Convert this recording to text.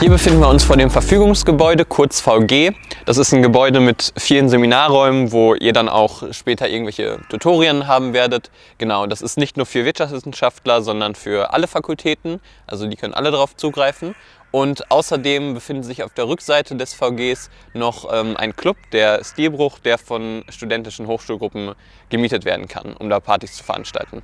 Hier befinden wir uns vor dem Verfügungsgebäude, kurz VG. Das ist ein Gebäude mit vielen Seminarräumen, wo ihr dann auch später irgendwelche Tutorien haben werdet. Genau, das ist nicht nur für Wirtschaftswissenschaftler, sondern für alle Fakultäten. Also die können alle darauf zugreifen. Und außerdem befindet sich auf der Rückseite des VGs noch ähm, ein Club, der Stilbruch, der von studentischen Hochschulgruppen gemietet werden kann, um da Partys zu veranstalten.